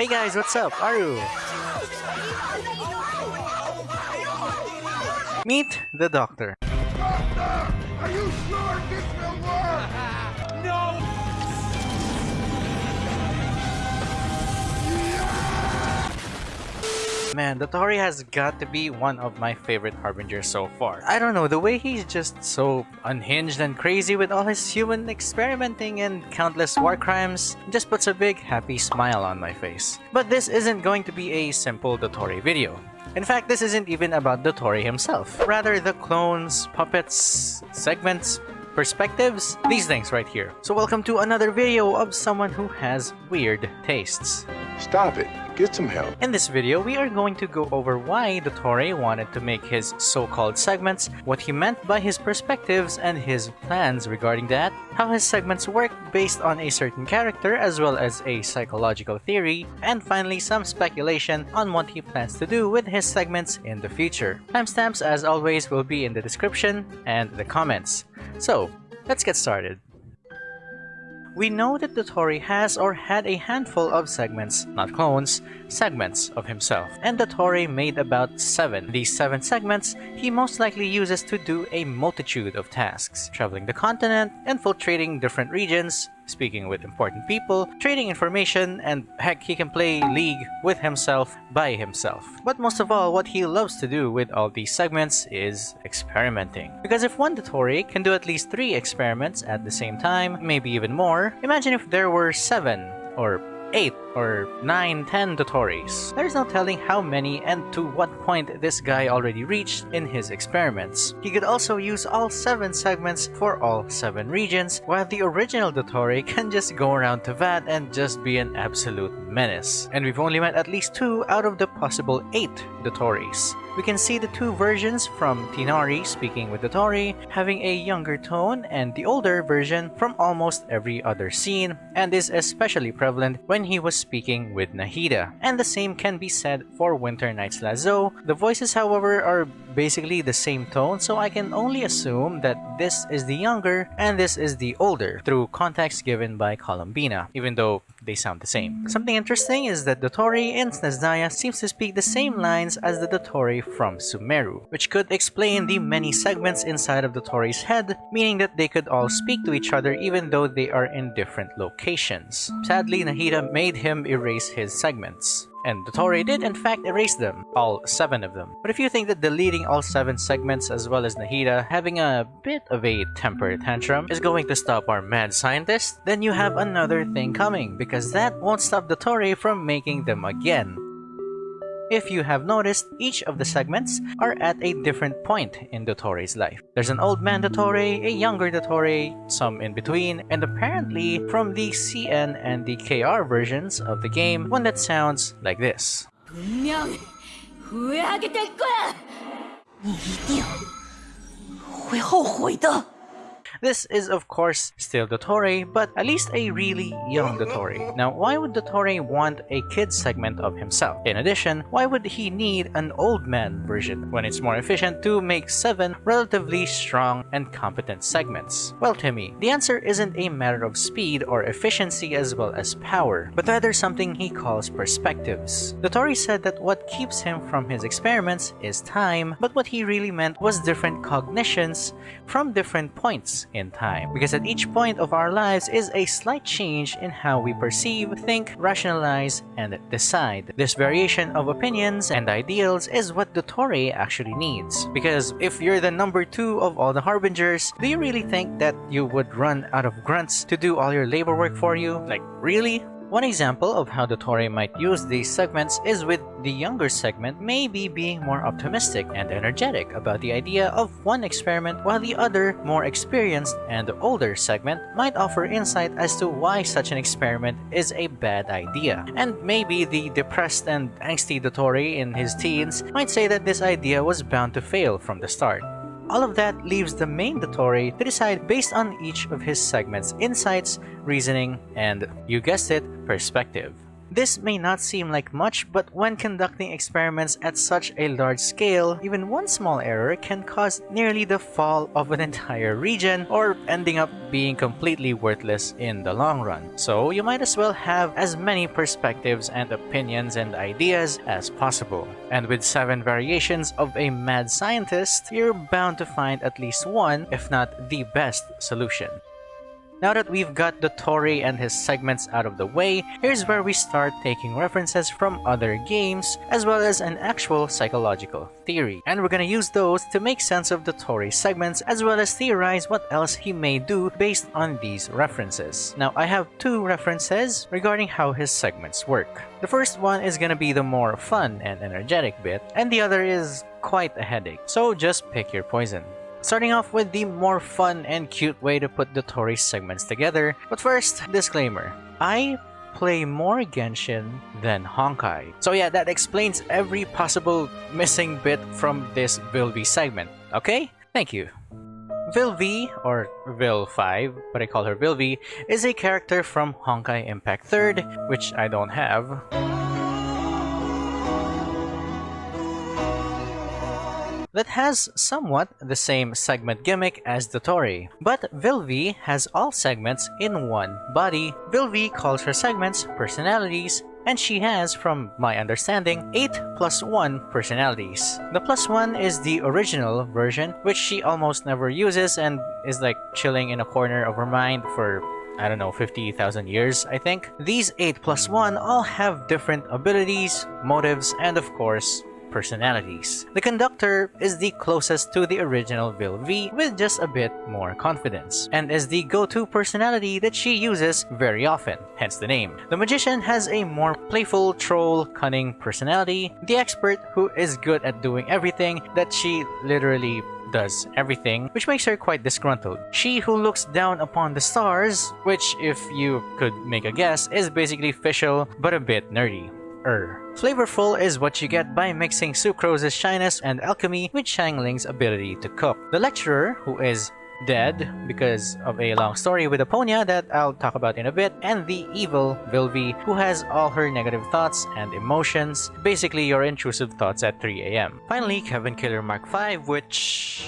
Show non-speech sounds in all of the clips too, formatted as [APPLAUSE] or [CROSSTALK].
Hey guys, what's up? Aru! Meet the doctor. Doctor! Are you sure this Man, Dottore has got to be one of my favorite Harbingers so far. I don't know, the way he's just so unhinged and crazy with all his human experimenting and countless war crimes just puts a big happy smile on my face. But this isn't going to be a simple Dottore video. In fact, this isn't even about Dottore himself. Rather, the clones, puppets, segments, perspectives, these things right here. So welcome to another video of someone who has weird tastes. Stop it. Get some help. In this video, we are going to go over why Dottore wanted to make his so-called segments, what he meant by his perspectives and his plans regarding that, how his segments work based on a certain character as well as a psychological theory, and finally some speculation on what he plans to do with his segments in the future. Timestamps as always will be in the description and the comments. So, let's get started. We know that Dottore has or had a handful of segments, not clones, segments of himself. And Dottore made about 7. These 7 segments he most likely uses to do a multitude of tasks, traveling the continent, infiltrating different regions, speaking with important people, trading information, and heck, he can play League with himself by himself. But most of all, what he loves to do with all these segments is experimenting. Because if one Dottore can do at least 3 experiments at the same time, maybe even more, imagine if there were 7 or 8 or 9, 10 Dottores. There's no telling how many and to what point this guy already reached in his experiments. He could also use all 7 segments for all 7 regions, while the original Dottore [LAUGHS] can just go around Teyvat and just be an absolute menace. And we've only met at least 2 out of the possible 8 Dottores. We can see the two versions from Tighnari speaking with Dottore, having a younger tone, and the older version from almost every other scene, and is especially prevalent when he was speaking with Nahida. And the same can be said for Winter Nights Lazzo. The voices, however, are basically the same tone, so I can only assume that this is the younger and this is the older through context given by Columbina, even though they sound the same. Something interesting is that Dottore in Snezhnaya seems to speak the same lines as the Dottore from Sumeru, which could explain the many segments inside of Dottore's head, meaning that they could all speak to each other even though they are in different locations. Sadly, Nahida made him erase his segments. And Dottore did in fact erase them, all 7 of them. But if you think that deleting all 7 segments as well as Nahida having a bit of a temper tantrum is going to stop our mad scientist, then you have another thing coming because that won't stop Dottore from making them again. If you have noticed, each of the segments are at a different point in Dottore's life. There's an old man Dottore, a younger Dottore, some in between, and apparently from the CN and the KR versions of the game, one that sounds like this. This is of course still Dottore, but at least a really young Dottore. Now, why would Dottore want a kid segment of himself? In addition, why would he need an old man version when it's more efficient to make 7 relatively strong and competent segments? Well, Timmy, the answer isn't a matter of speed or efficiency as well as power, but rather something he calls perspectives. Dottore said that what keeps him from his experiments is time, but what he really meant was different cognitions from different points in time. Because at each point of our lives is a slight change in how we perceive, think, rationalize, and decide. This variation of opinions and ideals is what Dottore actually needs. Because if you're the number two of all the Harbingers, do you really think that you would run out of grunts to do all your labor work for you? Like, really? One example of how Dottore might use these segments is with the younger segment maybe being more optimistic and energetic about the idea of one experiment while the other, more experienced and older segment might offer insight as to why such an experiment is a bad idea. And maybe the depressed and angsty Dottore in his teens might say that this idea was bound to fail from the start. All of that leaves the main Dottore to decide based on each of his segments' insights, reasoning, and, you guessed it, perspective. This may not seem like much, but when conducting experiments at such a large scale, even one small error can cause nearly the fall of an [LAUGHS] entire region or ending up being completely worthless in the long run. So you might as well have as many perspectives and opinions and ideas as possible. And with 7 variations of a mad scientist, you're bound to find at least one, if not the best solution. Now that we've got Dottore and his segments out of the way, here's where we start taking references from other games, as well as an actual psychological theory. And we're gonna use those to make sense of Dottore segments, as well as theorize what else he may do based on these references. Now, I have two references regarding how his segments work. The first one is gonna be the more fun and energetic bit, and the other is quite a headache, so just pick your poison. Starting off with the more fun and cute way to put Dottore segments together. But first, disclaimer. I play more Genshin than Honkai. So yeah, that explains every possible missing bit from this Vilvi segment, okay? Thank you. Vilvi, or Vil5, but I call her Vilvi, is a character from Honkai Impact 3rd, which I don't have. That has somewhat the same segment gimmick as Dottore. But Vilvi has all segments in one body. Vilvi calls her segments personalities and she has, from my understanding, 8 plus 1 personalities. The plus 1 is the original version, which she almost never uses and is like chilling in a corner of her mind for I don't know, 50,000 years, I think. These 8 plus 1 all have different abilities, motives, and of course, personalities. The conductor is the closest to the original Vilvi with just a bit more confidence, and is the go-to personality that she uses very often, hence the name. The magician has a more playful, troll, cunning personality, the expert who is good at doing everything that she literally does everything, which makes her quite disgruntled. She who looks down upon the stars, which if you could make a guess, is basically Fischl but a bit nerdy er. Flavorful is what you get by mixing Sucrose's shyness and alchemy with Xiangling's ability to cook. The lecturer, who is dead because of a long story with Aponia that I'll talk about in a bit, and the evil Vilvi, who has all her negative thoughts and emotions, basically your intrusive thoughts at 3 a.m. Finally, Kevin Killer Mark V, which...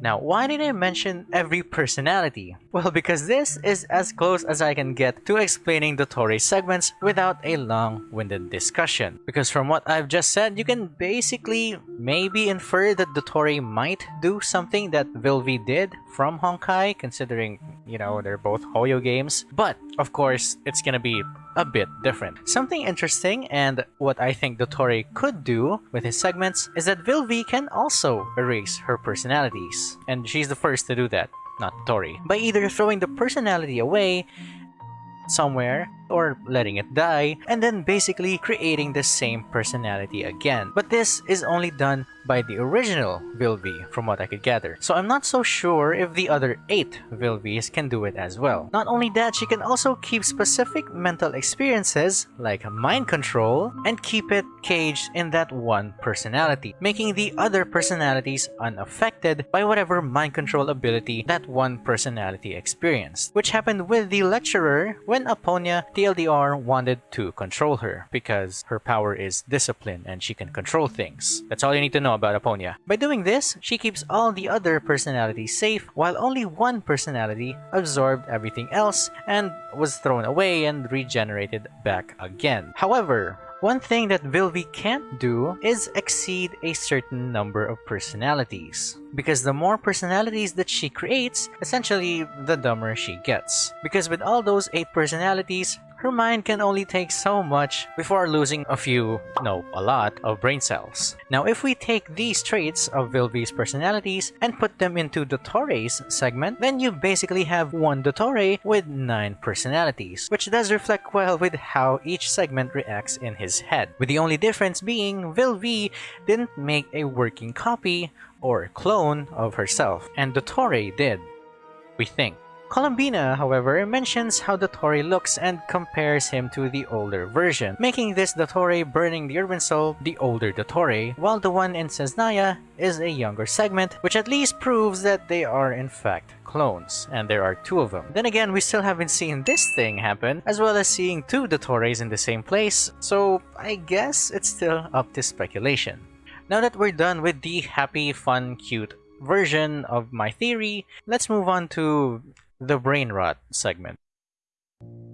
Now, why did I mention every personality? Well, because this is as close as I can get to explaining Dottore segments without a long-winded discussion. Because from what I've just said, you can basically maybe infer that Dottore might do something that Vilvi did from Honkai, considering, you know, they're both Hoyo games. But, of course, it's gonna be a bit different. Something interesting and what I think Dottore could do with his segments is that Vilvi can also erase her personalities. And she's the first to do that, not Tori. By either throwing the personality away somewhere or letting it die, and then basically creating the same personality again. But this is only done by the original Vilvi, from what I could gather. So I'm not so sure if the other 8 Vilvis can do it as well. Not only that, she can also keep specific mental experiences, like mind control, and keep it caged in that one personality, making the other personalities unaffected by whatever mind control ability that one personality experienced. Which happened with the lecturer when Aponia TLDR wanted to control her because her power is discipline and she can control things. That's all you need to know about Aponia. By doing this, she keeps all the other personalities safe while only one personality absorbed everything else and was thrown away and regenerated back again. However, one thing that Vilvi can't do is exceed a certain number of personalities. Because the more personalities that she creates, essentially the dumber she gets. Because with all those 8 personalities, her mind can only take so much before losing a few, no, a lot, of brain cells. Now if we take these traits of Vilvi's personalities and put them into Dottore's segment, then you basically have one Dottore with 9 personalities, which does reflect well with how each segment reacts in his head. With the only difference being Vilvi didn't make a working copy or clone of herself, and Dottore did. We think. Columbina, however, mentions how the Dottore looks and compares him to the older version, making this Dottore burning the urban soul the older Dottore, while the one in Snezhnaya is a younger segment, which at least proves that they are in fact clones, and there are two of them. Then again, we still haven't seen this thing happen, as well as seeing two Dottores in the same place, so I guess it's still up to speculation. Now that we're done with the happy, fun, cute version of my theory, let's move on to the brain rot segment.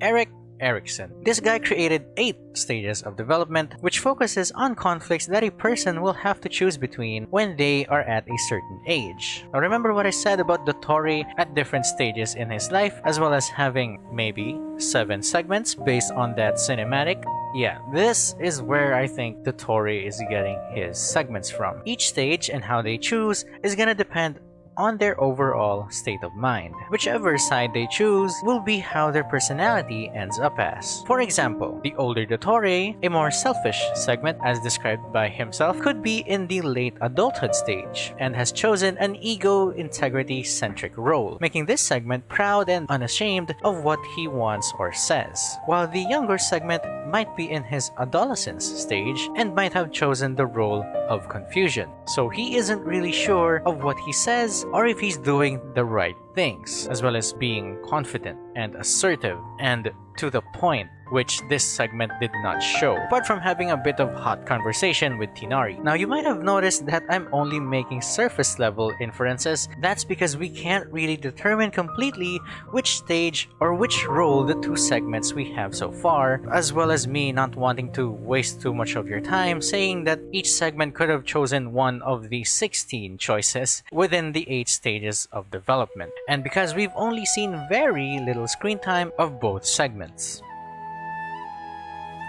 Erik Erikson. This guy created 8 stages of development, which focuses on conflicts that a person will have to choose between when they are at a certain age. Now remember what I said about Dottore at different stages in his life, as well as having maybe 7 segments based on that cinematic? Yeah, this is where I think Dottore is getting his segments from. Each stage and how they choose is gonna depend on their overall state of mind. Whichever side they choose will be how their personality ends up as. For example, the older Dottore, a more selfish segment as described by himself, could be in the late adulthood stage and has chosen an ego-integrity-centric role, making this segment proud and unashamed of what he wants or says. While the younger segment might be in his adolescence stage and might have chosen the role of confusion. So he isn't really sure of what he says or if he's doing the right things, as well as being confident and assertive and to the point which this segment did not show, apart from having a bit of hot conversation with Tighnari. Now you might have noticed that I'm only making surface level inferences, that's because we can't really determine completely which stage or which role the two segments we have so far, as well as me not wanting to waste too much of your time saying that each segment could have chosen one of the 16 choices within the 8 stages of development, and because we've only seen very little screen time of both segments.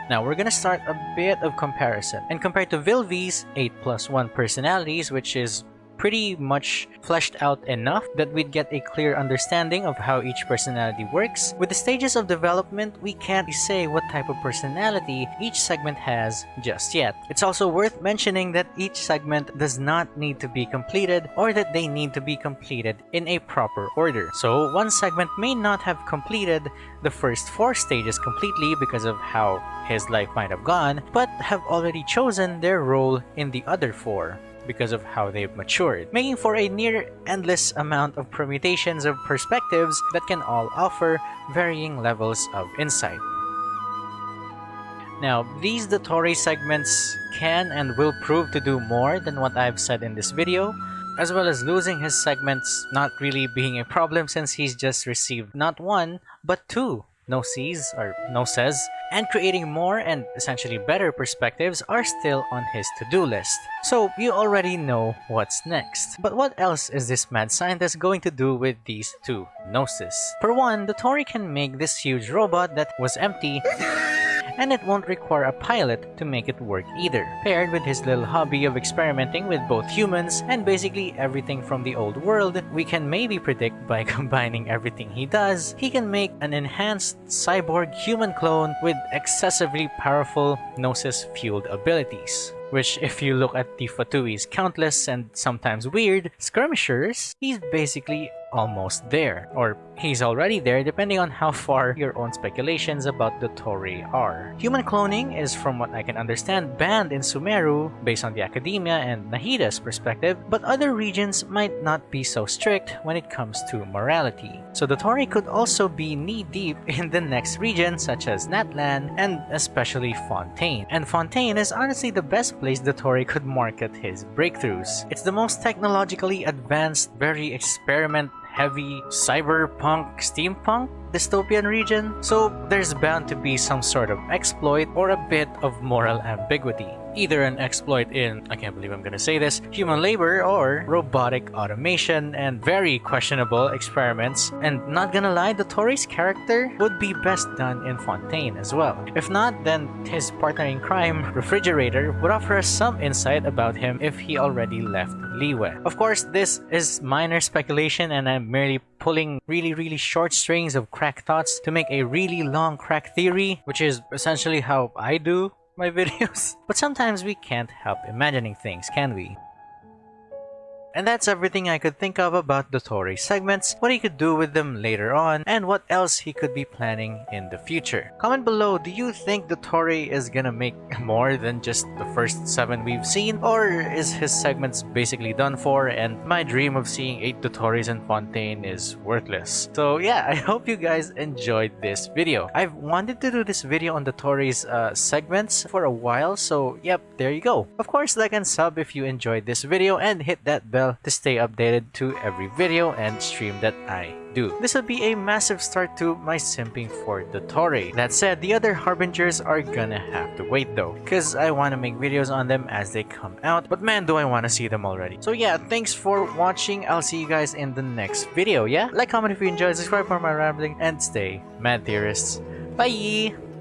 Now we're gonna start a bit of comparison. And compared to Vilvi's 8 plus 1 personalities, which is pretty much fleshed out enough that we'd get a clear understanding of how each personality works. With the stages of development, we can't say what type of personality each segment has just yet. It's also worth mentioning that each segment does not need to be completed or that they need to be completed in a proper order. So one segment may not have completed the first four stages completely because of how his life might have gone, but have already chosen their role in the other four because of how they've matured, making for a near endless amount of permutations of perspectives that can all offer varying levels of insight. Now, these Dottore segments can and will prove to do more than what I've said in this video, as well as losing his segments not really being a problem since he's just received not one, but two no sees or no says, and creating more and essentially better perspectives are still on his to-do list. So you already know what's next. But what else is this mad scientist going to do with these two Gnosis? For one, Dottore can make this huge robot that was empty [LAUGHS] and it won't require a pilot to make it work either. Paired with his little hobby of experimenting with both humans and basically everything from the old world, we can maybe predict by [LAUGHS] combining everything he does, he can make an enhanced cyborg human clone with excessively powerful Gnosis-fueled abilities which if you look at the Fatui's countless and sometimes weird skirmishers, he's basically almost there. Or he's already there depending on how far your own speculations about Dottore are. Human cloning is from what I can understand banned in Sumeru based on the academia and Nahida's perspective, but other regions might not be so strict when it comes to morality. So Dottore could also be knee-deep [LAUGHS] in the next region such as Natlan and especially Fontaine. And Fontaine is honestly the best place Dottore could market his breakthroughs. It's the most technologically advanced, very experiment heavy cyberpunk steampunk dystopian region, so there's bound to be some sort of exploit or a bit of moral ambiguity. Either an exploit in, I can't believe I'm gonna say this, human labor or robotic automation and very questionable experiments. And not gonna lie, Dottore's character would be best done in Fontaine as well. If not, then his partner in crime, Refrigerator, would offer us some insight about him if he already left Liyue. Of course, this is minor speculation and I'm merely pulling really really short strings of crack thoughts to make a really long crack theory, which is essentially how I do my [LAUGHS] videos. But sometimes we can't help imagining things, can we? And that's everything I could think of about Dottore segments, what he could do with them later on, and what else he could be planning in the future. Comment below, do you think Dottore is gonna make [LAUGHS] more than just the first 7 we've seen? Or is his segments basically done for and my dream of seeing 8 Dottores and Fontaine is worthless? So yeah, [LAUGHS] I hope you guys enjoyed this video. I've wanted to do this video on the uh, segments for a while, so yep, there you go. Of course, like and sub if you enjoyed this video and hit that bell to stay updated to every video and stream that I do. This will be a massive start to my simping for Dottore. That said, the other Harbingers are gonna have to wait though, cause I wanna make videos on them as they come out, but man do I wanna see them already. So yeah, thanks for watching, I'll see you guys in the next video, yeah? Like, comment if you enjoyed, subscribe for my rambling, and stay mad theorists. Bye!